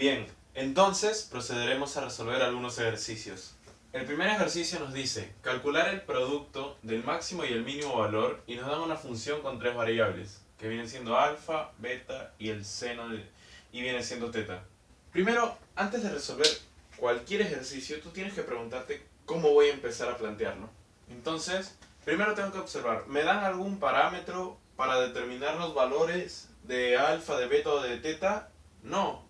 Bien, entonces procederemos a resolver algunos ejercicios. El primer ejercicio nos dice calcular el producto del máximo y el mínimo valor y nos dan una función con tres variables, que vienen siendo alfa, beta y el seno de, y viene siendo teta. Primero, antes de resolver cualquier ejercicio, tú tienes que preguntarte cómo voy a empezar a plantearlo. Entonces, primero tengo que observar, ¿me dan algún parámetro para determinar los valores de alfa, de beta o de teta? No,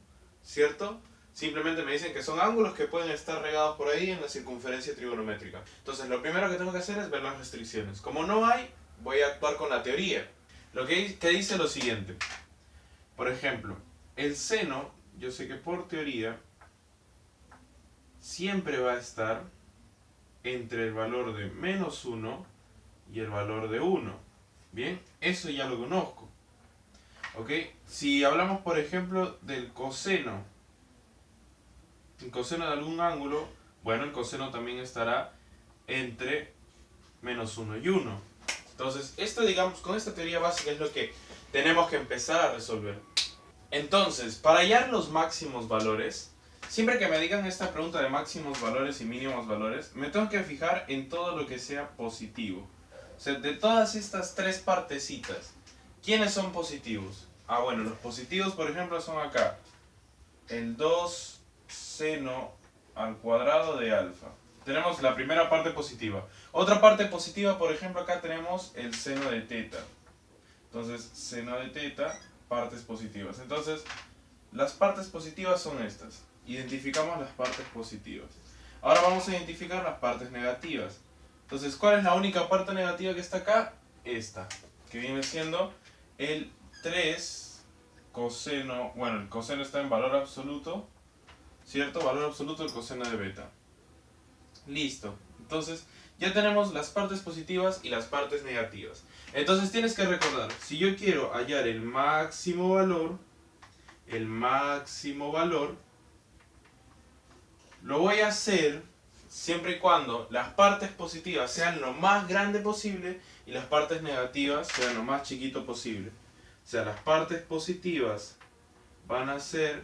¿cierto? Simplemente me dicen que son ángulos que pueden estar regados por ahí en la circunferencia trigonométrica. Entonces lo primero que tengo que hacer es ver las restricciones. Como no hay, voy a actuar con la teoría. Lo que, dice lo siguiente. Por ejemplo, el seno, yo sé que por teoría, siempre va a estar entre el valor de menos 1 y el valor de 1. Bien, eso ya lo conozco. ¿Ok? Si hablamos, por ejemplo, del coseno el coseno de algún ángulo, bueno, el coseno también estará entre menos 1 y 1. Entonces, esto, digamos, con esta teoría básica es lo que tenemos que empezar a resolver. Entonces, para hallar los máximos valores, siempre que me digan esta pregunta de máximos valores y mínimos valores, me tengo que fijar en todo lo que sea positivo. O sea, de todas estas tres partecitas, ¿quiénes son positivos? Ah, bueno, los positivos, por ejemplo, son acá. El 2, seno al cuadrado de alfa. Tenemos la primera parte positiva. Otra parte positiva, por ejemplo, acá tenemos el seno de teta. Entonces, seno de teta, partes positivas. Entonces, las partes positivas son estas. Identificamos las partes positivas. Ahora vamos a identificar las partes negativas. Entonces, ¿cuál es la única parte negativa que está acá? Esta, que viene siendo el 3 coseno, bueno, el coseno está en valor absoluto, ¿cierto? Valor absoluto del coseno de beta. Listo. Entonces, ya tenemos las partes positivas y las partes negativas. Entonces tienes que recordar, si yo quiero hallar el máximo valor, el máximo valor, lo voy a hacer siempre y cuando las partes positivas sean lo más grande posible y las partes negativas sean lo más chiquito posible. O sea, las partes positivas van a ser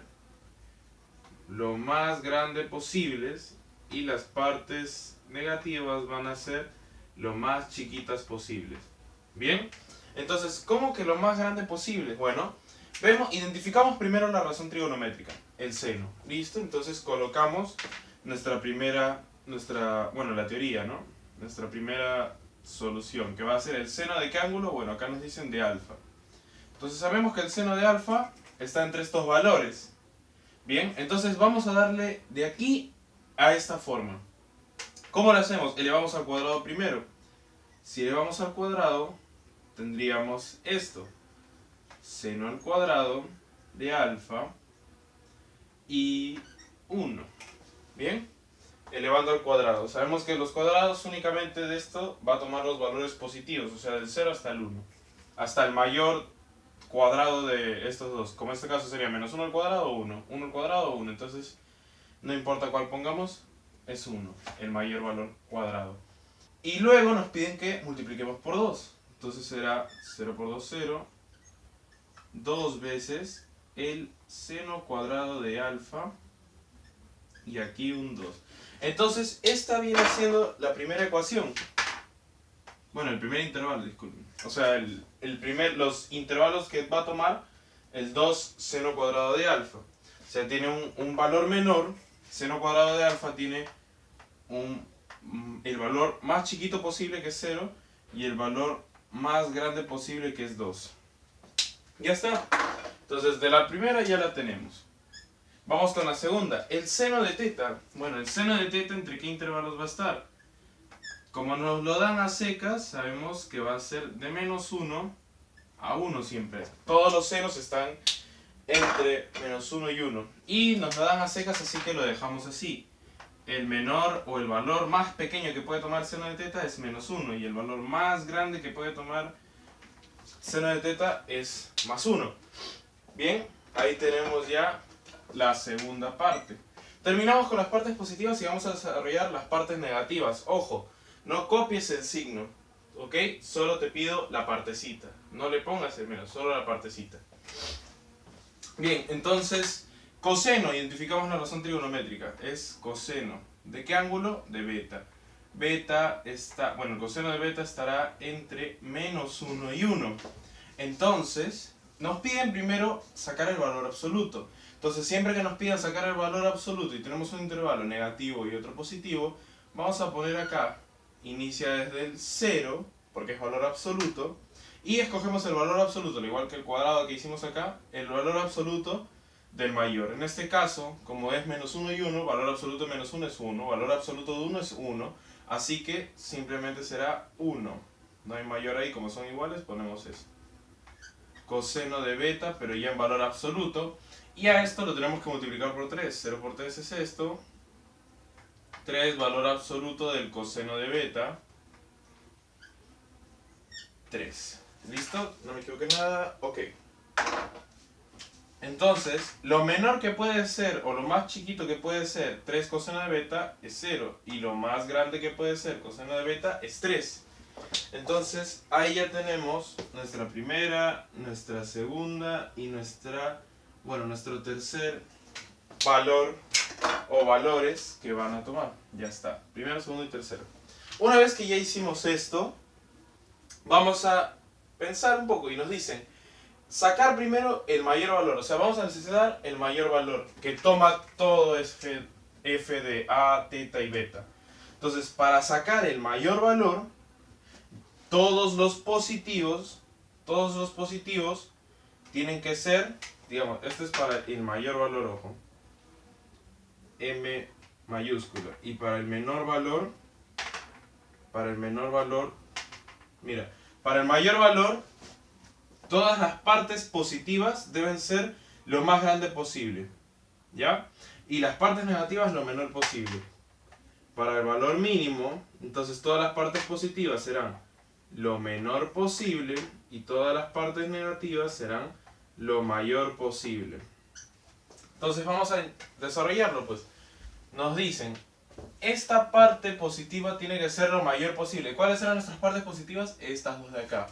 lo más grande posibles y las partes negativas van a ser lo más chiquitas posibles. ¿Bien? Entonces, ¿cómo que lo más grande posible? Bueno, vemos, identificamos primero la razón trigonométrica, el seno. ¿Listo? Entonces colocamos nuestra primera, nuestra, bueno, la teoría, ¿no? Nuestra primera solución, que va a ser el seno de qué ángulo? Bueno, acá nos dicen de alfa. Entonces sabemos que el seno de alfa está entre estos valores. Bien, entonces vamos a darle de aquí a esta forma. ¿Cómo lo hacemos? Elevamos al cuadrado primero. Si elevamos al cuadrado, tendríamos esto. Seno al cuadrado de alfa y 1. ¿Bien? Elevando al cuadrado. Sabemos que los cuadrados únicamente de esto va a tomar los valores positivos, o sea, del 0 hasta el 1. Hasta el mayor cuadrado de estos dos. Como en este caso sería menos 1 al cuadrado o 1. 1 al cuadrado o 1. Entonces, no importa cuál pongamos, es 1, el mayor valor cuadrado. Y luego nos piden que multipliquemos por 2. Entonces será 0 por 2, 0. 2 veces el seno cuadrado de alfa. Y aquí un 2. Entonces, esta viene siendo la primera ecuación. Bueno, el primer intervalo, disculpen. O sea, el, primer, los intervalos que va a tomar el 2 seno cuadrado de alfa. O sea, tiene un, un valor menor, seno cuadrado de alfa tiene un, mm, el valor más chiquito posible que es 0 y el valor más grande posible que es 2. Ya está. Entonces, de la primera ya la tenemos. Vamos con la segunda. El seno de teta. Bueno, el seno de teta, ¿entre qué intervalos va a estar? Como nos lo dan a secas, sabemos que va a ser de menos 1 a 1 siempre. Todos los senos están entre menos 1 y 1. Y nos lo dan a secas, así que lo dejamos así. El menor o el valor más pequeño que puede tomar seno de teta es menos 1. Y el valor más grande que puede tomar seno de teta es más 1. Bien, ahí tenemos ya la segunda parte. Terminamos con las partes positivas y vamos a desarrollar las partes negativas. Ojo, no copies el signo, ¿ok? Solo te pido la partecita. No le pongas el menos, solo la partecita. Bien, entonces, Coseno, identificamos la razón trigonométrica, es coseno. ¿De qué ángulo? De beta. Beta está, bueno, el coseno de beta estará entre menos 1 y 1. Entonces, nos piden primero sacar el valor absoluto. Entonces, siempre que nos pidan sacar el valor absoluto y tenemos un intervalo negativo y otro positivo, vamos a poner acá, inicia desde el 0, porque es valor absoluto, y escogemos el valor absoluto, al igual que el cuadrado que hicimos acá, el valor absoluto del mayor. En este caso, como es menos 1 y 1, valor absoluto de menos 1 es 1, valor absoluto de 1 es 1, así que simplemente será 1. No hay mayor ahí, como son iguales, ponemos esto. Coseno de beta, pero ya en valor absoluto. Y a esto lo tenemos que multiplicar por 3. 0 por 3 es esto. 3, valor absoluto del coseno de beta. 3. ¿Listo? No me equivoqué nada. Ok. Entonces, lo menor que puede ser, o lo más chiquito que puede ser 3 coseno de beta es 0. Y lo más grande que puede ser coseno de beta es 3. Entonces, ahí ya tenemos nuestra primera, nuestra segunda y nuestra, bueno, nuestro tercer valor o valores que van a tomar. Ya está. Primero, segundo y tercero. Una vez que ya hicimos esto, vamos a pensar un poco y nos dicen, sacar primero el mayor valor. O sea, vamos a necesitar el mayor valor que toma todo f, f de a, teta y beta. Entonces, para sacar el mayor valor, todos los positivos, todos los positivos tienen que ser, digamos, este es para el mayor valor, ojo, m mayúscula. Y para el menor valor, para el menor valor, mira, para el mayor valor, todas las partes positivas deben ser lo más grande posible. ¿Ya? Y las partes negativas lo menor posible. Para el valor mínimo, entonces todas las partes positivas serán lo menor posible y todas las partes negativas serán lo mayor posible. Entonces vamos a desarrollarlo pues. Nos dicen, esta parte positiva tiene que ser lo mayor posible. ¿Cuáles serán nuestras partes positivas? Estas dos de acá.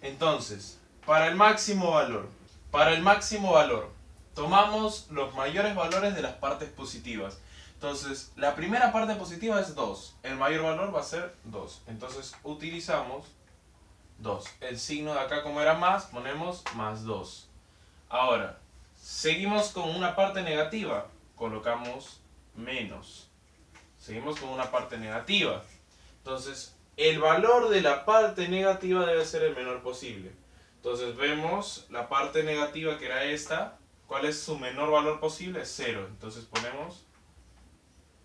Entonces, para el máximo valor, para el máximo valor, tomamos los mayores valores de las partes positivas. Entonces, la primera parte positiva es 2. El mayor valor va a ser 2. Entonces, utilizamos 2. El signo de acá, como era más, ponemos más 2. Ahora, seguimos con una parte negativa. Colocamos menos. Seguimos con una parte negativa. Entonces, el valor de la parte negativa debe ser el menor posible. Entonces, vemos la parte negativa que era esta. ¿Cuál es su menor valor posible? 0. Entonces, ponemos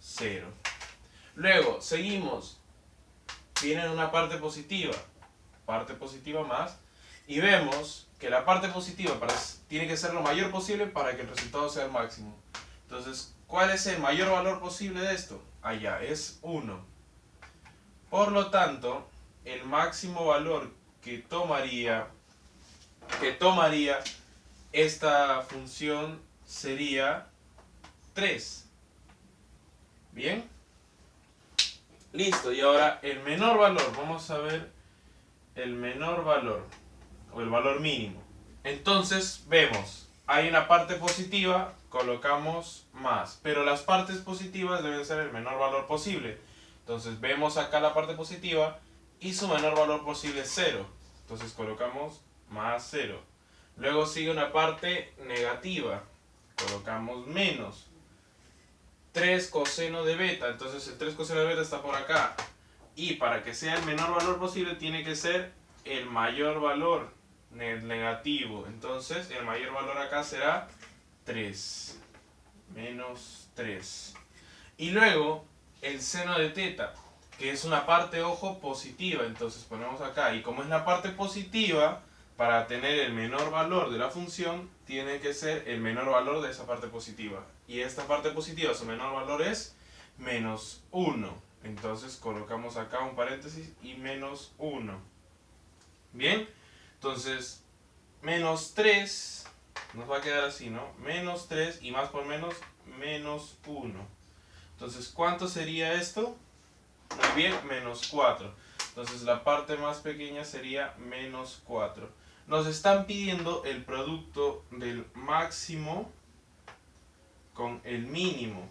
0. Luego, seguimos. Viene una parte positiva. Parte positiva más. Y vemos que la parte positiva tiene que ser lo mayor posible para que el resultado sea el máximo. Entonces, ¿cuál es el mayor valor posible de esto? Allá, es 1. Por lo tanto, el máximo valor que tomaría, que tomaría esta función sería 3. Bien. Listo, y ahora el menor valor, vamos a ver el menor valor, o el valor mínimo. Entonces, vemos, hay una parte positiva, colocamos más, pero las partes positivas deben ser el menor valor posible. Entonces, vemos acá la parte positiva y su menor valor posible es 0. Entonces, colocamos más 0. Luego sigue una parte negativa, colocamos menos. 3 coseno de beta. Entonces el 3 coseno de beta está por acá. Y para que sea el menor valor posible tiene que ser el mayor valor negativo. Entonces el mayor valor acá será 3. Menos 3. Y luego el seno de teta, que es una parte, ojo, positiva. Entonces ponemos acá. Y como es la parte positiva, para tener el menor valor de la función, tiene que ser el menor valor de esa parte positiva. Y esta parte positiva, su menor valor es menos 1. Entonces colocamos acá un paréntesis y menos 1. Bien, entonces menos 3 nos va a quedar así, ¿no? Menos 3 y más por menos, menos 1. Entonces, ¿cuánto sería esto? Muy bien, menos 4. Entonces la parte más pequeña sería menos 4 nos están pidiendo el producto del máximo con el mínimo.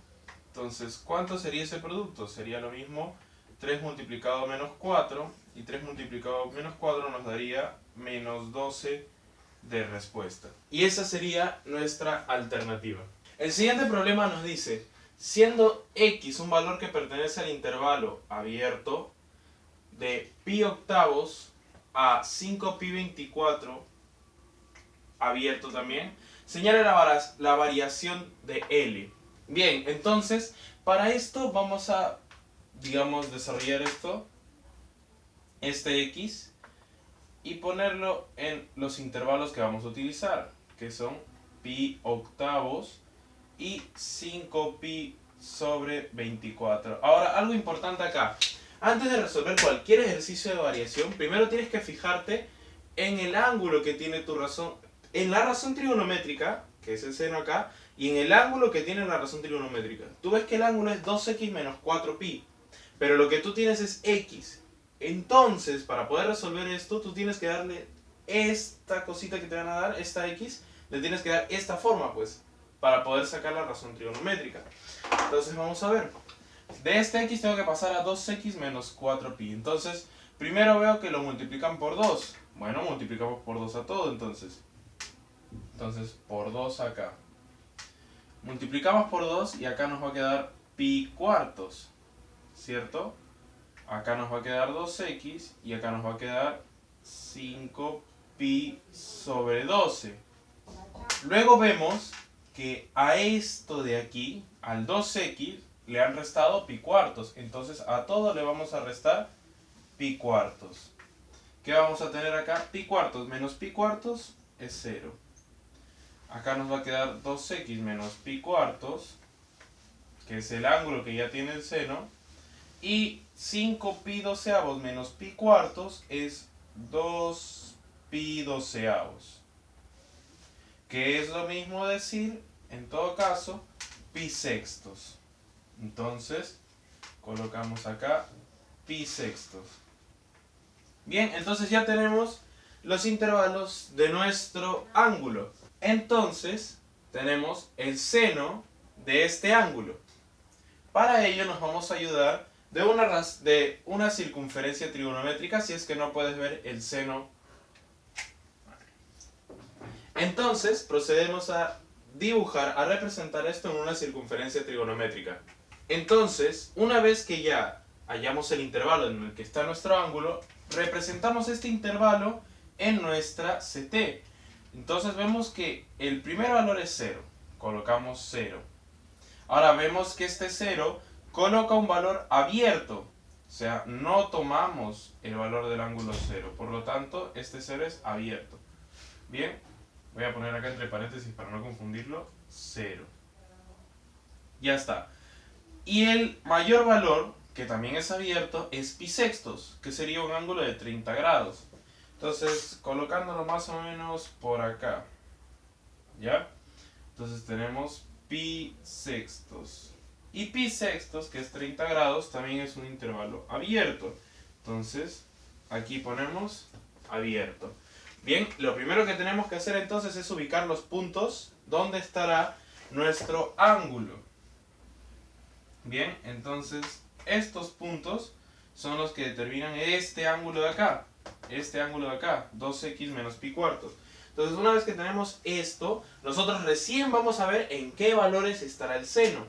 Entonces, ¿cuánto sería ese producto? Sería lo mismo 3 multiplicado menos 4 y 3 multiplicado menos 4 nos daría menos 12 de respuesta. Y esa sería nuestra alternativa. El siguiente problema nos dice, siendo x un valor que pertenece al intervalo abierto de pi octavos a 5pi24 abierto también, señala la, la variación de L. Bien, entonces, para esto vamos a, digamos, desarrollar esto, este X, y ponerlo en los intervalos que vamos a utilizar, que son pi octavos y 5pi sobre 24. Ahora, algo importante acá. Antes de resolver cualquier ejercicio de variación, primero tienes que fijarte en el ángulo que tiene tu razón, en la razón trigonométrica, que es el seno acá, y en el ángulo que tiene la razón trigonométrica. Tú ves que el ángulo es 2x menos 4pi, pero lo que tú tienes es x. Entonces, para poder resolver esto, tú tienes que darle esta cosita que te van a dar, esta x, le tienes que dar esta forma, pues, para poder sacar la razón trigonométrica. Entonces, vamos a ver. De este x tengo que pasar a 2x menos 4pi. Entonces, primero veo que lo multiplican por 2. Bueno, multiplicamos por 2 a todo, entonces. Entonces, por 2 acá. Multiplicamos por 2 y acá nos va a quedar pi cuartos. ¿Cierto? Acá nos va a quedar 2x y acá nos va a quedar 5pi sobre 12. Luego vemos que a esto de aquí, al 2x, le han restado pi cuartos. Entonces a todo le vamos a restar pi cuartos. ¿Qué vamos a tener acá? Pi cuartos menos pi cuartos es 0. Acá nos va a quedar 2x menos pi cuartos, que es el ángulo que ya tiene el seno. Y 5 pi doceavos menos pi cuartos es 2 pi doceavos. Que es lo mismo decir, en todo caso, pi sextos. Entonces, colocamos acá pi sextos. Bien, entonces ya tenemos los intervalos de nuestro ángulo. Entonces, tenemos el seno de este ángulo. Para ello nos vamos a ayudar de una, de una circunferencia trigonométrica si es que no puedes ver el seno. Entonces, procedemos a dibujar, a representar esto en una circunferencia trigonométrica. Entonces, una vez que ya hallamos el intervalo en el que está nuestro ángulo, representamos este intervalo en nuestra CT. Entonces vemos que el primer valor es 0. Colocamos 0. Ahora vemos que este 0 coloca un valor abierto. O sea, no tomamos el valor del ángulo 0. Por lo tanto, este 0 es abierto. Bien, voy a poner acá entre paréntesis para no confundirlo. 0. Ya está. Y el mayor valor, que también es abierto, es pi sextos, que sería un ángulo de 30 grados. Entonces, colocándolo más o menos por acá. ¿Ya? Entonces tenemos pi sextos. Y pi sextos, que es 30 grados, también es un intervalo abierto. Entonces, aquí ponemos abierto. Bien, lo primero que tenemos que hacer entonces es ubicar los puntos donde estará nuestro ángulo. Bien, entonces estos puntos son los que determinan este ángulo de acá. Este ángulo de acá, 2x menos pi cuartos. Entonces una vez que tenemos esto, nosotros recién vamos a ver en qué valores estará el seno.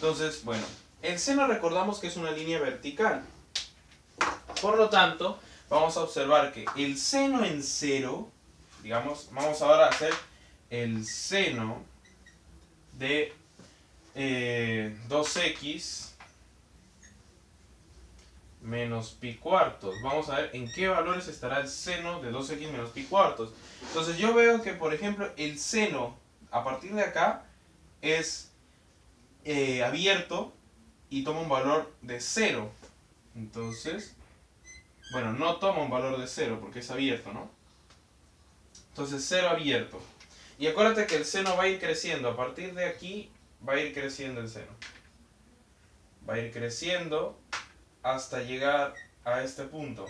Entonces, bueno, el seno recordamos que es una línea vertical. Por lo tanto, vamos a observar que el seno en cero, digamos, vamos ahora a hacer el seno de 2x eh, menos pi cuartos. Vamos a ver en qué valores estará el seno de 2x menos pi cuartos. Entonces yo veo que, por ejemplo, el seno a partir de acá es eh, abierto y toma un valor de 0. Entonces, bueno, no toma un valor de 0 porque es abierto, ¿no? Entonces 0 abierto. Y acuérdate que el seno va a ir creciendo. A partir de aquí va a ir creciendo el seno. Va a ir creciendo hasta llegar a este punto.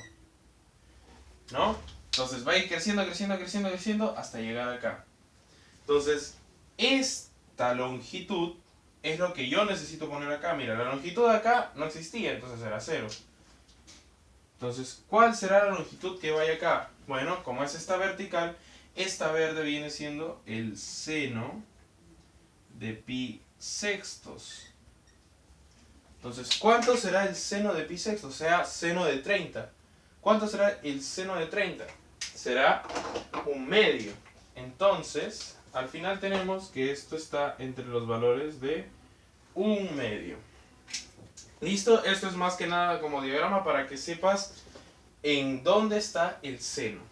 ¿No? Entonces va a ir creciendo, creciendo, creciendo, creciendo hasta llegar acá. Entonces, esta longitud es lo que yo necesito poner acá. Mira, la longitud de acá no existía, entonces era 0. Entonces, ¿cuál será la longitud que vaya acá? Bueno, como es esta vertical, esta verde viene siendo el seno de pi sextos. Entonces, ¿cuánto será el seno de pi sextos? O sea, seno de 30. ¿Cuánto será el seno de 30? Será un medio. Entonces, al final tenemos que esto está entre los valores de un medio. ¿Listo? Esto es más que nada como diagrama para que sepas en dónde está el seno.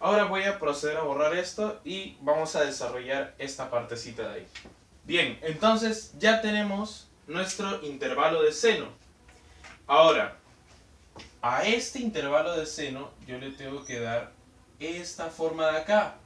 Ahora voy a proceder a borrar esto y vamos a desarrollar esta partecita de ahí. Bien, entonces ya tenemos nuestro intervalo de seno. Ahora, a este intervalo de seno yo le tengo que dar esta forma de acá.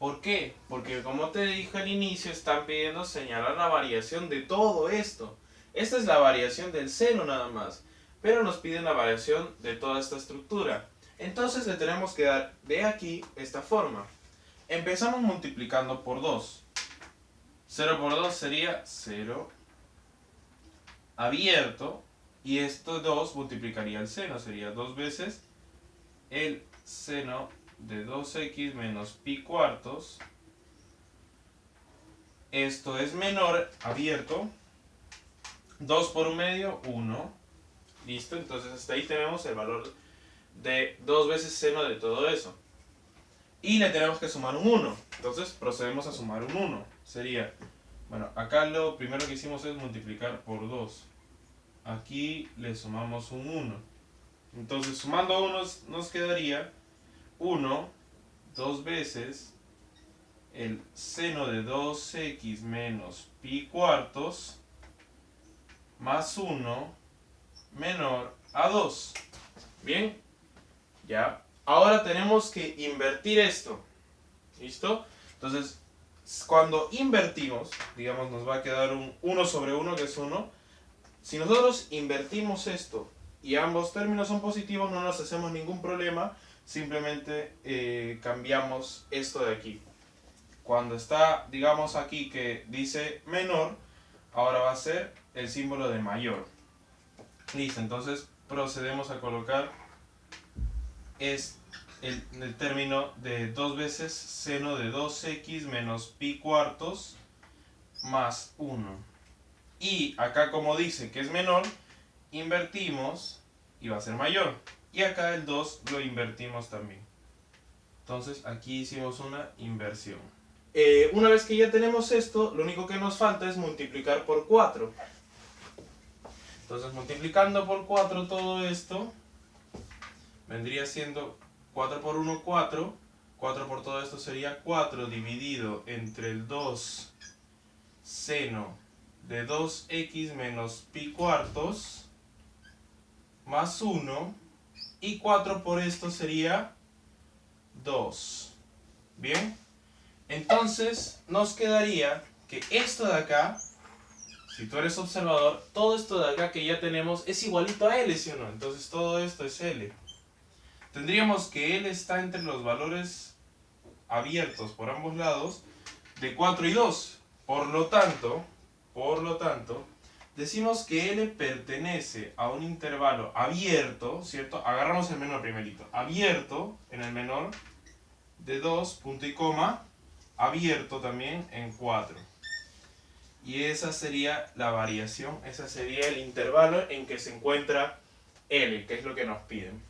¿Por qué? Porque como te dije al inicio, están pidiendo señalar la variación de todo esto. Esta es la variación del seno nada más, pero nos piden la variación de toda esta estructura. Entonces le tenemos que dar de aquí esta forma. Empezamos multiplicando por 2. 0 por 2 sería 0 abierto y esto 2 multiplicaría el seno, sería 2 veces el seno de 2x menos pi cuartos. Esto es menor, abierto. 2 por un medio, 1. Listo, entonces hasta ahí tenemos el valor de 2 veces seno de todo eso. Y le tenemos que sumar un 1. Entonces procedemos a sumar un 1. Sería, bueno, acá lo primero que hicimos es multiplicar por 2. Aquí le sumamos un 1. Entonces sumando 1 nos quedaría 1 dos veces el seno de 2x menos pi cuartos más 1 menor a 2. Bien, ya. Ahora tenemos que invertir esto. ¿Listo? Entonces, cuando invertimos, digamos, nos va a quedar un 1 sobre 1, que es 1. Si nosotros invertimos esto y ambos términos son positivos, no nos hacemos ningún problema simplemente eh, cambiamos esto de aquí. Cuando está, digamos aquí que dice menor, ahora va a ser el símbolo de mayor. Listo, entonces procedemos a colocar es el, el término de dos veces seno de 2x menos pi cuartos más 1. Y acá como dice que es menor, invertimos y va a ser mayor. Y acá el 2 lo invertimos también. Entonces aquí hicimos una inversión. Eh, una vez que ya tenemos esto, lo único que nos falta es multiplicar por 4. Entonces multiplicando por 4 todo esto, vendría siendo 4 por 1, 4. 4 por todo esto sería 4 dividido entre el 2 seno de 2x menos pi cuartos más 1 y 4 por esto sería 2. ¿Bien? Entonces nos quedaría que esto de acá, si tú eres observador, todo esto de acá que ya tenemos es igualito a L, ¿sí o no? Entonces todo esto es L. Tendríamos que L está entre los valores abiertos por ambos lados de 4 y 2. Por lo tanto, por lo tanto, decimos que L pertenece a un intervalo abierto, ¿cierto? Agarramos el menor primerito. Abierto en el menor de 2, punto y coma, abierto también en 4. Y esa sería la variación, ese sería el intervalo en que se encuentra L, que es lo que nos piden.